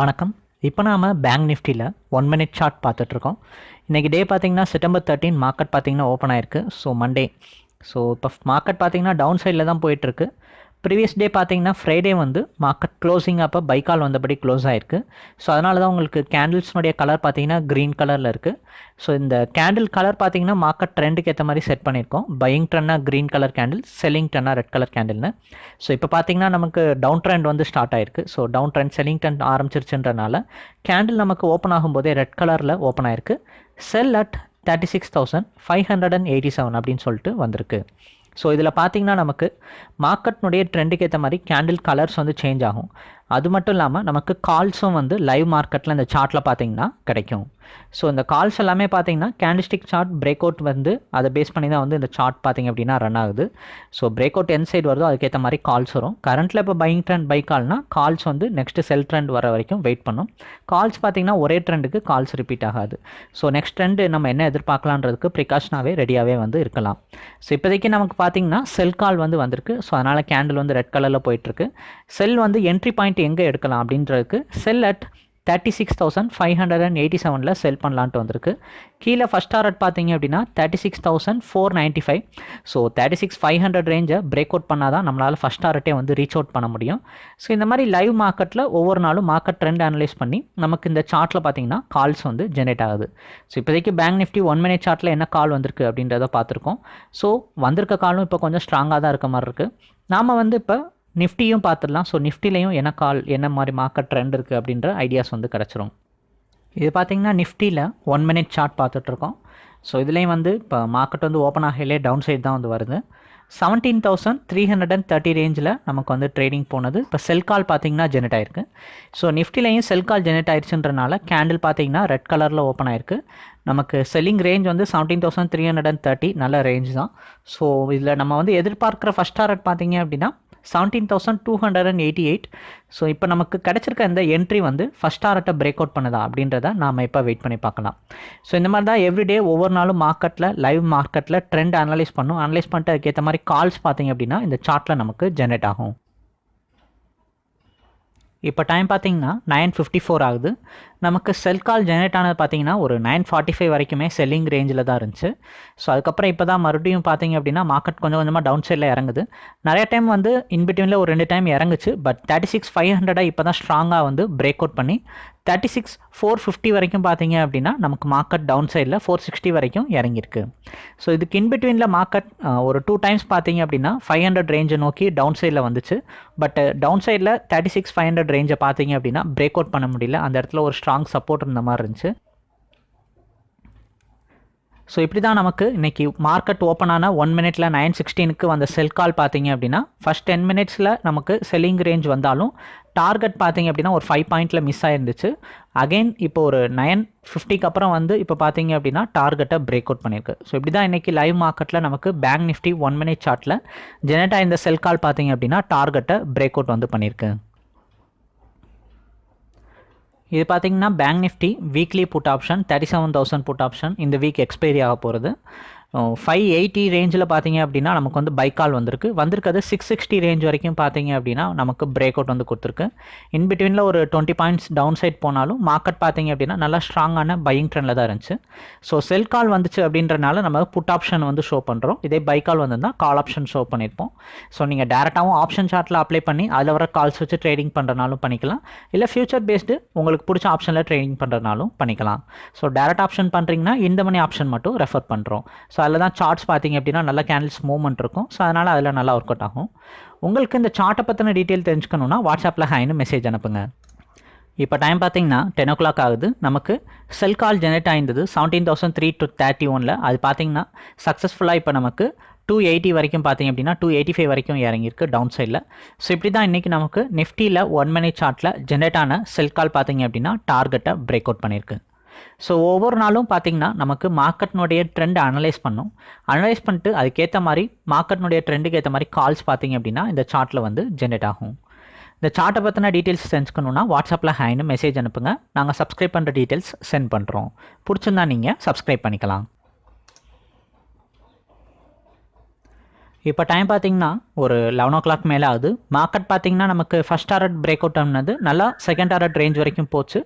வணக்கம். இப்போ நாம் பேங்க் நிஃப்டியில் ஒன் மினிட் சார்ட் பார்த்துட்ருக்கோம். இன்றைக்கி டே பார்த்தீங்கன்னா செப்டம்பர் தேர்ட்டின் மார்க்கெட் பார்த்தீங்கன்னா ஓப்பன் ஆயிருக்கு. ஸோ மண்டே ஸோ இப்போ மார்க்கெட் பார்த்தீங்கன்னா டவுன் சைடில் தான் போயிட்டுருக்கு ப்ரீவியஸ் டே பார்த்தீங்கன்னா ஃப்ரைடே வந்து மார்க்கெட் க்ளோசிங் அப்போ பைக்கால் வந்தபடி க்ளோஸ் ஆயிருக்கு. ஸோ அதனால தான் உங்களுக்கு கேண்டில்ஸ்னுடைய கலர் பார்த்தீங்கன்னா க்ரீன் கலரில் இருக்குது ஸோ இந்த கேண்டில் கலர் பார்த்தீங்கன்னா மார்க்கெட் ட்ரெண்டுக்கு ஏற்ற மாதிரி செட் பண்ணியிருக்கோம். பையிங் ட்ரெண்ட்னா க்ரீன் கலர் கேண்டில் செல்லிங் ட்ரெண்ட்னா ரெட் கலர் கேண்டில்னு ஸோ இப்போ பார்த்தீங்கன்னா நமக்கு டவுன் ட்ரெண்ட் வந்து ஸ்டார்ட் ஆயிருக்கு. So down trend selling trend ஆரம்பிச்சிருச்சுன்றனால candle நமக்கு ஓப்பன் ஆகும்போதே ரெட் கலரில் ஓப்பன் ஆயிருக்கு. Sell at thirty six thousand five hundred and eighty seven அப்படின்னு சொல்லிட்டு வந்திருக்கு. ஸோ இதில் பார்த்தீங்கன்னா நமக்கு மார்க்கெட்னுடைய ட்ரெண்டுக்கு ஏற்ற மாதிரி கேண்டில் கலர்ஸ் வந்து சேஞ்ச் ஆகும். அது மட்டும் இல்லாமல் நமக்கு கால்ஸும் வந்து லைவ் மார்க்கெட்டில் இந்த சார்ட்டில் பார்த்தீங்கன்னா கிடைக்கும். ஸோ இந்த கால்ஸ் எல்லாமே பார்த்தீங்கன்னா கேண்டிஸ்டிக் சார்ட் பிரேக் அவுட் வந்து அதை பேஸ் பண்ணி தான் வந்து இந்த சார்ட் பார்த்தீங்க அப்படின்னா ரன் ஆகுது. ஸோ பிரேக் அவுட் என் சைடு வருதோ அதுக்கேற்ற மாதிரி கால்ஸ் வரும். கரண்ட்டில் இப்போ பையிங் ட்ரெண்ட் பை கால்னா கால்ஸ் வந்து நெக்ஸ்ட் செல் ட்ரெண்ட் வர வரைக்கும் வெயிட் பண்ணும். கால்ஸ் பார்த்தீங்கன்னா ஒரே ட்ரெண்டுக்கு கால்ஸ் ரிப்பீட் ஆகாது. ஸோ நெக்ஸ்ட் ட்ரெண்டு நம்ம என்ன எதிர்பார்க்கலான்றதுக்கு ப்ரிகாஷனாகவே ரெடியாகவே வந்து இருக்கலாம். ஸோ இப்போதைக்கு நமக்கு பார்த்தீங்கன்னா செல் கால் வந்து வந்திருக்கு. ஸோ அதனால் கேண்டில் வந்து ரெட் கலரில் போயிட்டுருக்கு செல் வந்து என்ட்ரி பாயிண்ட் எங்கே எடுக்கலாம் அப்படின்றதுக்கு sell at thirty six thousand five hundred and eighty செவனில் செல் பண்ணலான்ட்டு வந்திருக்கு. கீழே ஃபஸ்ட் டாரட் பார்த்தீங்க அப்படின்னா thirty six thousand four ninety five so thirty six five hundred ரேஞ்சை break out பண்ணால் தான் நம்மளால் ஃபஸ்ட் டாரட்டே வந்து ரீச் அவுட் பண்ண முடியும். ஸோ இந்த மாதிரி லைவ் மார்க்கெட்டில் ஒவ்வொரு நாளும் மார்க்கெட் ட்ரெண்ட் அனலைஸ் பண்ணி நமக்கு இந்த சார்ட்டில் பார்த்தீங்கன்னா கால்ஸ் வந்து ஜென்ரேட் ஆகுது. ஸோ இப்போதைக்கு பேங்க் நிஃப்டி ஒன் மினிட் சார்ட்டில் என்ன கால் வந்திருக்கு அப்படின்றத பார்த்துருக்கோம். ஸோ வந்திருக்க காலும் இப்போ கொஞ்சம் ஸ்ட்ராங்காக தான் இருக்க மாதிரி இருக்குது நாம் வந்து இப்போ நிஃப்டியும் பார்த்துடலாம். ஸோ நிஃப்டிலையும் என்ன கால் என்ன மாதிரி மார்க்கெட் ட்ரெண்ட் இருக்குது அப்படின்ற ஐடியாஸ் வந்து கிடச்சிரும். இது பார்த்திங்கன்னா நிஃப்டியில் ஒன் மினிட் சார்ட் பார்த்துட்ருக்கோம். ஸோ இதுலேயும் வந்து இப்போ மார்க்கெட் வந்து ஓப்பன் ஆகலே டவுன் சைடு தான் வந்து வருது. Seventeen thousand three hundred and thirty ரேஞ்சில் நமக்கு வந்து ட்ரேடிங் போனது. இப்போ செல் கால் பார்த்தீங்கன்னா ஜெனரேட் ஆயிருக்கு. ஸோ நிஃப்டிலையும் செல் கால் ஜெனரேட் ஆயிடுச்சுன்றனால கேண்டில் பார்த்தீங்கன்னா ரெட் கலரில் ஓப்பன் ஆயிருக்கு. நமக்கு செல்லிங் ரேஞ்ச் வந்து seventeen thousand three hundred and thirty நல்ல ரேஞ்ச் தான். ஸோ இதில் நம்ம வந்து எதிர்பார்க்குற ஃபஸ்ட் டாரட் பார்த்தீங்க அப்படின்னா seventeen thousand two hundred and eighty eight so இப்போ நமக்கு கிடச்சிருக்க இந்த என்ட்ரி வந்து ஃபஸ்ட் டாரட்டை பிரேக் அவுட் பண்ணுதா அப்படின்றத நாம் இப்போ வெயிட் பண்ணி பார்க்கலாம். ஸோ இந்த மாதிரி தான் எவ்ரிடே ஒவ்வொரு நாளும் மார்க்கெட்டில் லைவ் மார்க்கெட்டில் ட்ரெண்ட் அனலைஸ் பண்ணும். அனலைஸ் பண்ணிட்டு அதுக்கேற்ற மாதிரி கால்ஸ் பார்த்தீங்க அப்படின்னா இந்த சார்ட்டில் நமக்கு ஜென்ரேட் ஆகும். இப்போ டைம் பார்த்தீங்கன்னா நைன் ஃபிஃப்டி ஃபோர் ஆகுது. நமக்கு செல் கால் ஜெனரேட் ஆனது பார்த்தீங்கன்னா ஒரு நைன் ஃபார்ட்டி ஃபைவ் வரைக்குமே செல்லிங் ரேஞ்சில் தான் இருந்துச்சு. ஸோ அதுக்கப்புறம் இப்போ தான் மறுபடியும் பார்த்தீங்க அப்படின்னா மார்க்கெட் கொஞ்சம் கொஞ்சமாக டவுன் சைடில் இறங்குது. நிறைய டைம் வந்து இன்பிட்வீனில் ஒரு ரெண்டு டைம் இறங்குச்சு. பட் தேர்ட்டி சிக்ஸ் ஃபைவ் ஹண்ட்ரடாக இப்போ தான் ஸ்ட்ராங்காக வந்து பிரேக் அவுட் பண்ணி தேர்ட்டி சிக்ஸ் ஃபோர் ஃபிஃப்டி வரைக்கும் பார்த்தீங்க அப்படின்னா நமக்கு மார்க்கெட் டவுன் சைடில் ஃபோர் சிக்ஸ்டி வரைக்கும் இறங்கியிருக்கு. ஸோ இதுக்கு இன்பிட்வீனில் மார்க்கெட் ஒரு டூ டைம்ஸ் பார்த்தீங்க அப்படின்னா ஃபைவ் ஹண்ட்ரட் ரேஞ்சை நோக்கி டவுன் சைடில் வந்துச்சு. பட் டவுன் சைடில் தேர்ட்டி சிக்ஸ் ஃபைவ் ஹண்ட்ரட் ரேஞ்சை பார்த்தீங்க அப்படின்னா பிரேக் அவுட் பண்ண முடியல. அந்த இடத்துல ஒரு ஸ்ட்ராங் சப்போர்ட் இருந்த மாதிரி இருந்துச்சு. ஸோ இப்படி தான் நமக்கு இன்றைக்கி மார்க்கெட் ஓப்பன் ஆன ஒன் மினிட்ல நைன் சிக்ஸ்டீனுக்கு வந்த செல் கால் பார்த்தீங்க அப்படின்னா ஃபஸ்ட் டென் மினிட்ஸில் நமக்கு செல்லிங் ரேஞ்ச் வந்தாலும் டார்கெட் பார்த்தீங்க அப்படின்னா ஒரு ஃபைவ் பாயிண்டில் மிஸ் ஆயிருந்துச்சு. அகைன் இப்போ ஒரு நைன் ஃபிஃப்டிக்கு அப்புறம் வந்து இப்போ பார்த்தீங்க அப்படின்னா டார்கெட்டை பிரேக் அவுட் பண்ணியிருக்கு. ஸோ இப்படி தான் இன்றைக்கி லைவ் மார்க்கெட்டில் நமக்கு பேங்க் நிஃப்டி ஒன் மினிட் சார்ட்டில் ஜெனரேட் ஆயிருந்த செல் கால் பார்த்தீங்க அப்படின்னா டார்கெட்டை பிரேக் அவுட் வந்து பண்ணியிருக்கு. இது பார்த்தீங்கன்னா bank Nifty weekly put option thirty seven thousand put option இந்த வீக் எக்ஸ்பைரி ஆக போகிறது ஃபைவ் எயிட்டி ரேஞ்சில் பார்த்தீங்க அப்படின்னா நமக்கு வந்து பைக்கால் வந்திருக்கு. வந்திருக்கிறது சிக்ஸ் சிக்ஸ்டி ரேஞ்ச் வரைக்கும் பார்த்தீங்க அப்படின்னா நமக்கு பிரேக் அவுட் வந்து கொடுத்துருக்கு. இன் பிட்வீனில் ஒரு டுவெண்ட்டி பாயிண்ட்ஸ் டவுன் சைட் போனாலும் மார்க்கெட் பார்த்தீங்க அப்படின்னா நல்லா ஸ்ட்ராங்கான பையிங் ட்ரெண்டில் தான் இருந்துச்சு. ஸோ செல் கால் வந்துச்சு அப்படின்றனால நம்ம புட் ஆப்ஷன் வந்து ஷோ பண்ணுறோம் இதே பைக்கால் வந்திருந்தால் கால் ஆப்ஷன் ஷோ பண்ணியிருப்போம் ஸோ நீங்கள் டேரெக்டாகவும் ஆப்ஷன் சார்ட்டில் அப்ளை பண்ணி அதில் வர கால்ஸ் வச்சு ட்ரேடிங் பண்ணுறனாலும் பண்ணிக்கலாம். இல்லை ஃபியூச்சர் பேஸ்டு உங்களுக்கு பிடிச்ச ஆப்ஷனில் ட்ரேடிங் பண்ணுறனாலும் பண்ணிக்கலாம். ஸோ டேரக்ட் ஆப்ஷன் பண்ணுறீங்கன்னா இந்த மணி ஆப்ஷன் மட்டும் ரெஃபர் பண்ணுறோம் ஸோ அதில் தான் சார்ட்ஸ் பார்த்தீங்க அப்படின்னா நல்ல கேண்டில்ஸ் மூவ்மெண்ட் இருக்கும். ஸோ அதனால் அதில் நல்லா ஒர்க் அவுட் ஆகும். உங்களுக்கு இந்த சார்ட்டை பற்றின டீட்டெயில் தெரிஞ்சுக்கணுன்னா வாட்ஸ்அப்பில் ஹைன்னு மெசேஜ் அனுப்புங்க. இப்போ டைம் பார்த்தீங்கன்னா டென் ஓ கிளாக் ஆகுது. நமக்கு sell call generate ஆயிருந்தது seventeen thousand three to thirty ஒனில் அது பார்த்தீங்கன்னா சக்ஸஸ்ஃபுல்லாக இப்போ நமக்கு டூ எயிட்டி வரைக்கும் பார்த்தீங்க அப்படின்னா டூ எயிட்டி ஃபைவ் வரைக்கும் இறங்கியிருக்கு டவுன் சைடில் ஸோ இப்படி தான் இன்றைக்கி நமக்கு நிஃப்டியில் ஒன் மினிட் சார்ட்டில் ஜென்ரேட் ஆன செல் கால் பார்த்தீங்க அப்படின்னா டார்கெட்டை பிரேக் அவுட் பண்ணியிருக்கு. ஸோ ஒவ்வொரு நாளும் பார்த்திங்கன்னா நமக்கு மார்க்கெட்னுடைய ட்ரெண்ட் அனலைஸ் பண்ணும். அனலைஸ் பண்ணிட்டு அதுக்கேற்ற மாதிரி மார்க்கெட்னுடைய ட்ரெண்டுக்கு ஏற்ற மாதிரி கால்ஸ் பார்த்திங்க அப்படின்னா இந்த சார்ட்டில் வந்து ஜென்ரேட் ஆகும். இந்த சார்ட்டை பற்றின டீட்டெயில்ஸ் தெரிஞ்சுக்கணுன்னா வாட்ஸ்அப்பில் ஹேன்னு மெசேஜ் அனுப்புங்க. நாங்கள் சப்ஸ்கிரைப் பண்ணுற டீட்டெயில்ஸ் சென்ட் பண்ணுறோம் பிடிச்சிருந்தா நீங்கள் சப்ஸ்கிரைப் பண்ணிக்கலாம். இப்போ டைம் பார்த்தீங்கன்னா ஒரு லெவன் ஓ கிளாக் மேலே ஆகுது. மார்க்கெட் பார்த்தீங்கன்னா நமக்கு ஃபஸ்ட் டாரட் பிரேக் அவுட் ஆனது நல்லா செகண்ட் டாரட் ரேஞ்ச் வரைக்கும் போச்சு.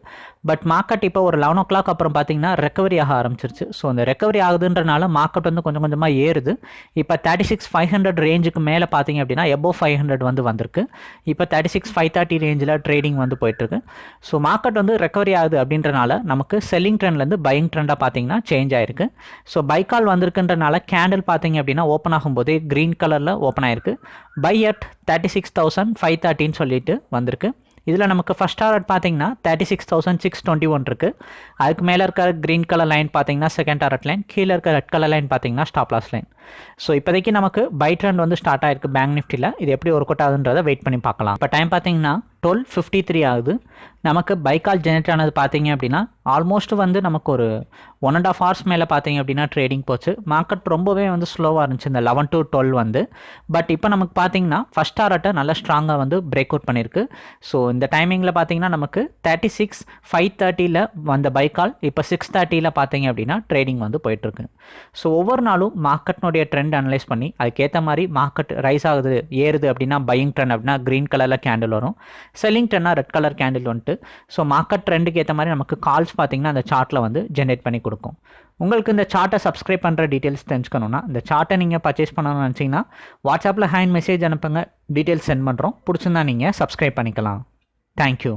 பட் மார்க்கெட் இப்போ ஒரு லெவன் ஓ கிளாக் அப்புறம் பார்த்தீங்கன்னா ரெக்கவரி ஆக ஆரம்பிச்சிருச்சு. ஸோ அந்த ரெக்கவரி ஆகுதுன்றனால மார்க்கெட் வந்து கொஞ்சம் கொஞ்சமாக ஏறுது. இப்போ தேர்ட்டி சிக்ஸ் ஃபைவ் ஹண்ட்ரட் ரேஞ்சுக்கு மேலே பார்த்தீங்க அப்படின்னா எபோ ஃபைவ் ஹண்ட்ரட் வந்து வந்திருக்கு. இப்போ தேர்ட்டி சிக்ஸ் ஃபைவ் தேர்ட்டி ரேஞ்சில் ட்ரேடிங் வந்து போயிட்டுருக்கு. ஸோ மார்க்கெட் வந்து ரெக்கவரி ஆகுது அப்படின்றனால நமக்கு செல்லிங் ட்ரெண்ட்லேருந்து பையிங் ட்ரெண்டாக பார்த்தீங்கன்னா சேஞ்ச் ஆயிருக்கு. ஸோ பைக்கால் வந்திருக்குன்றனால கேண்டில் பார்த்தீங்க அப்படின்னா ஓப்பன் ஆகும்போதே க்ரீன் கலரில் ஓப்பன் ஆயிருக்கு. Buy at thirty six thousand five தேர்ட்டின்னு சொல்லிட்டு வந்திருக்கு. இதில் நமக்கு ஃபஸ்ட் டாரட் பார்த்தீங்கன்னா thirty six thousand six twenty one இருக்குது அதுக்கு மேலே இருக்கிற க்ரீன் கலர் லைன் பார்த்தீங்கன்னா செகண்ட் டாரட் லைன் கீழே இருக்க ரெட் கலர் லைன் பார்த்தீங்கன்னா ஸ்டாப் லாஸ் லைன் ஸோ இப்போதைக்கு நமக்கு பை ட்ரெண்ட் வந்து ஸ்டார்ட் ஆயிருக்கு பேங்க் நிஃப்டியில் இது எப்படி ஒர்க் அவுட் ஆகுதுன்றதை வெயிட் பண்ணி பார்க்கலாம். இப்போ டைம் பார்த்தீங்கன்னா டுவெல் ஃபிஃப்டி த்ரீ ஆகுது. நமக்கு பைக்கால் ஜெனரேட் ஆனது பார்த்தீங்க அப்படின்னா ஆல்மோஸ்ட் வந்து நமக்கு ஒரு ஒன் அண்ட் ஆஃப் ஹவர்ஸ் மேலே பார்த்தீங்க அப்படின்னா ட்ரேடிங் போச்சு. மார்க்கெட் ரொம்பவே வந்து ஸ்லோவாக இருந்துச்சு இந்த லெவன் டு டுவெல் வந்து. பட் இப்போ நமக்கு பார்த்தீங்கன்னா ஃபஸ்ட் ஆர்ட்டை நல்லா ஸ்ட்ராங்காக வந்து பிரேக் அவுட் பண்ணியிருக்கு. ஸோ இந்த டைமிங்கில் பார்த்தீங்கன்னா நமக்கு தேர்ட்டி சிக்ஸ் ஃபைவ் தேர்ட்டியில் வந்த பைக்கால் இப்போ சிக்ஸ் தேர்ட்டியில் பார்த்தீங்க அப்படின்னா ட்ரேடிங் வந்து போயிட்டுருக்கு. ஸோ ஒவ்வொரு நாளும் மார்க்கெட்னுடைய ட்ரெண்ட் அனலைஸ் பண்ணி அதுக்கேற்ற மாதிரி மார்க்கெட் ரைஸ் ஆகுது ஏறுது அப்படின்னா பையிங் ட்ரெண்ட் அப்படின்னா க்ரீன் கலரில் கேண்டில் வரும். செல்லிங் ட்ரெண்ட்னா ரெட் கலர் கேண்டில் வந்துட்டு ஸோ மார்க்கெட் ட்ரெண்டுக்கு ஏற்ற மாதிரி நமக்கு கால்ஸ் பார்த்தீங்கன்னா அந்த சார்ட்டில் வந்து ஜென்ரேட் பண்ணி கொடுக்கும். உங்களுக்கு இந்த சார்ட்டை சப்ஸ்கிரைப் பண்ணுற டீட்டெயில்ஸ் தெரிஞ்சுக்கணுன்னா இந்த சார்ட்டை நீங்கள் பர்ச்சேஸ் பண்ணணும்னு நினச்சிங்கன்னா வாட்ஸ்அப்பில் ஹேண்ட் மெசேஜ் அனுப்புங்க டீட்டெயில்ஸ் சென்ட் பண்ணுறோம் பிடிச்சிருந்தா நீங்கள் சப்ஸ்கிரைப் பண்ணிக்கலாம். தேங்க்யூ